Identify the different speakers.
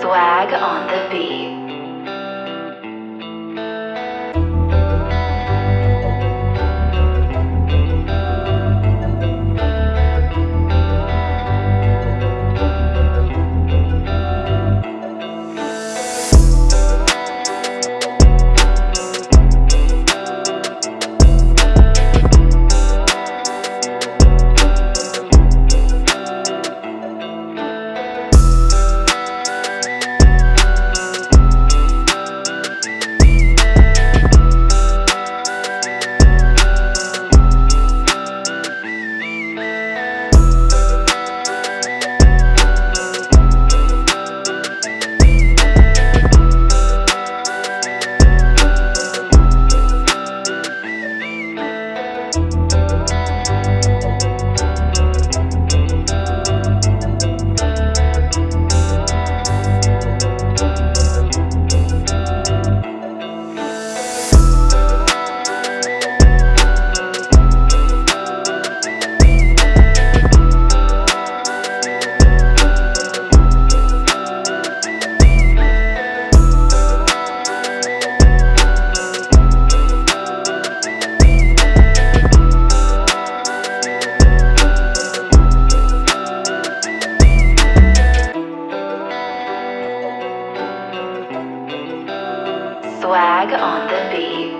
Speaker 1: swag on the beat. Swag on the beat.